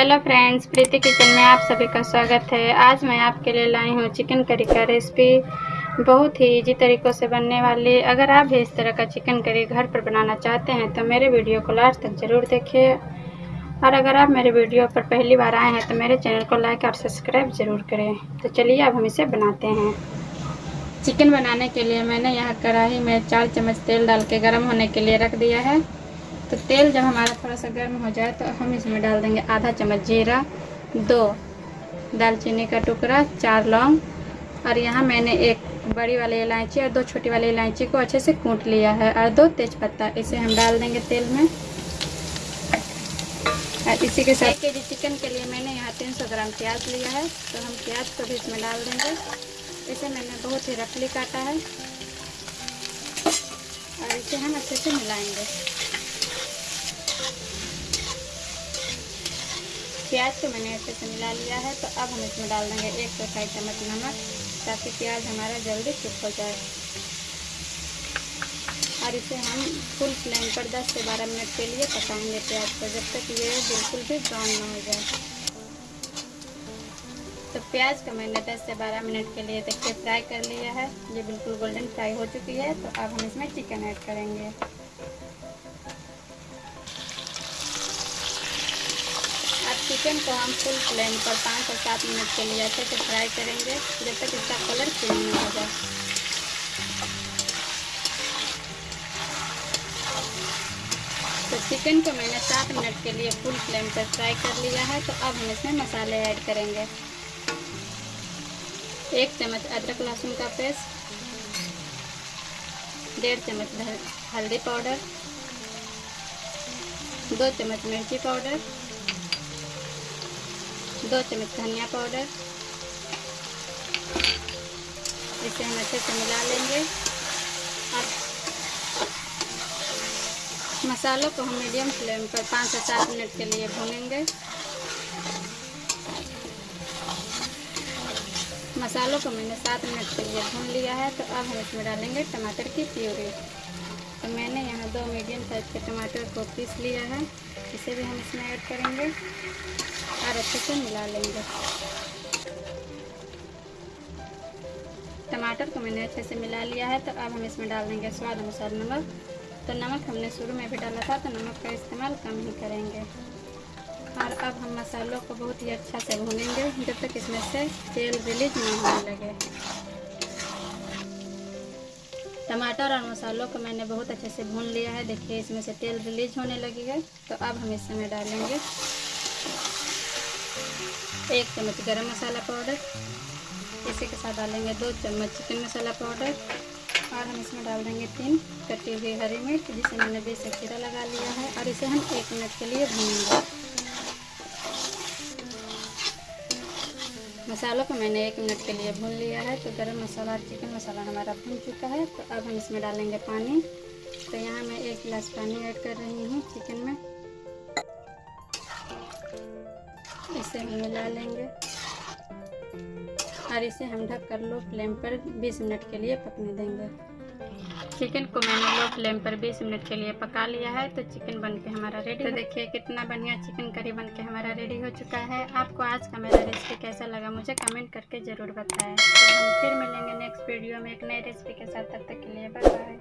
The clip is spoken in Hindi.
हेलो फ्रेंड्स प्रीति किचन में आप सभी का स्वागत है। आज मैं आपके लिए लाई हूँ चिकन करी का रेसिपी बहुत ही इजी तरीक़ों से बनने वाली। अगर आप भी इस तरह का चिकन करी घर पर बनाना चाहते हैं तो मेरे वीडियो को लास्ट तक ज़रूर देखिए। और अगर आप मेरे वीडियो पर पहली बार आए हैं तो मेरे चैनल को लाइक और सब्सक्राइब ज़रूर करें। तो चलिए अब हम इसे बनाते हैं। चिकन बनाने के लिए मैंने यहाँ कढ़ाई में चार चम्मच तेल डाल के गर्म होने के लिए रख दिया है। तो तेल जब हमारा थोड़ा सा गर्म हो जाए तो हम इसमें डाल देंगे आधा चम्मच जीरा, दो दालचीनी का टुकड़ा, चार लौंग और यहाँ मैंने एक बड़ी वाली इलायची और दो छोटी वाली इलायची को अच्छे से कूट लिया है और दो तेज़पत्ता इसे हम डाल देंगे तेल में। और इसी के साथ एक के जी चिकन के लिए मैंने यहाँ 300 ग्राम प्याज लिया है तो हम प्याज को भी इसमें डाल देंगे। इसे मैंने बहुत ही रफली काटा है और इसे हम अच्छे से मिलाएँगे। प्याज को मैंने अच्छे से मिला लिया है तो अब हम इसमें डाल देंगे एक ढाई चम्मच नमक, ताकि प्याज हमारा जल्दी कुक हो जाए। और इसे हम फुल फ्लेम पर 10 से 12 मिनट के लिए पकाएँगे प्याज को, जब तक ये बिल्कुल भी ब्राउन ना हो जाए। तो प्याज को मैंने 10 से 12 मिनट के लिए देखिए फ्राई कर लिया है। ये बिल्कुल गोल्डन फ्राई हो चुकी है तो अब हम इसमें चिकन ऐड करेंगे। चिकन को हम फुल फ्लेम पर पाँच से सात मिनट के लिए अच्छे से फ्राई करेंगे, जब तक इसका कलर चेंज नहीं हो जाए। तो चिकन को मैंने सात मिनट के लिए फुल फ्लेम पर फ्राई कर लिया है तो अब हम इसमें मसाले ऐड करेंगे। एक चम्मच अदरक लहसुन का पेस्ट, डेढ़ चम्मच हल्दी पाउडर, दो चम्मच मिर्ची पाउडर दो चम्मच धनिया पाउडर। इसे हम अच्छे से मिला लेंगे। और मसालों को हम मीडियम फ्लेम पर पाँच से सात मिनट के लिए भूनेंगे। मसालों को मैंने सात मिनट के लिए भून लिया है। तो अब हम इसमें डालेंगे टमाटर की प्यूरी। तो मैंने यहाँ दो मीडियम साइज़ के टमाटर को पीस लिया है। इसे भी हम इसमें ऐड करेंगे और अच्छे से मिला लेंगे। टमाटर को मैंने अच्छे से मिला लिया है तो अब हम इसमें डाल देंगे स्वाद अनुसार नमक। तो नमक हमने शुरू में भी डाला था तो नमक का इस्तेमाल कम ही करेंगे। और अब हम मसालों को बहुत ही अच्छा से भूनेंगे, जब तक इसमें से तेल रिलीज़ नहीं होने लगे। टमाटर और मसालों को मैंने बहुत अच्छे से भून लिया है। देखिए, इसमें से तेल रिलीज़ होने लगी है। तो अब हम इसमें डालेंगे एक चम्मच गरम मसाला पाउडर। इसी के साथ डालेंगे दो चम्मच चिकन मसाला पाउडर और हम इसमें डाल देंगे तीन कटी हुई हरी मिर्च, जिसे मैंने बीस खीरा लगा लिया है और इसे हम एक मिनट के लिए भूनेंगे। मसालों को मैंने एक मिनट के लिए भून लिया है। तो गरम मसाला और चिकन मसाला हमारा भून चुका है। तो अब हम इसमें डालेंगे पानी। तो यहाँ मैं एक गिलास पानी ऐड कर रही हूँ चिकन में। इसे हम मिला लेंगे और इसे हम ढक कर लो फ्लेम पर 20 मिनट के लिए पकने देंगे। चिकन को मैंने लो फ्लेम पर 20 मिनट के लिए पका लिया है। तो चिकन बन के हमारा रेडी तो देखिए कितना बढ़िया चिकन करी बन के हमारा रेडी हो चुका है। आपको आज का मेरा रेसिपी कैसा लगा मुझे कमेंट करके ज़रूर बताएँ। तो हम फिर मिलेंगे नेक्स्ट वीडियो में एक नई रेसिपी के साथ। तब तक के लिए बाय बाय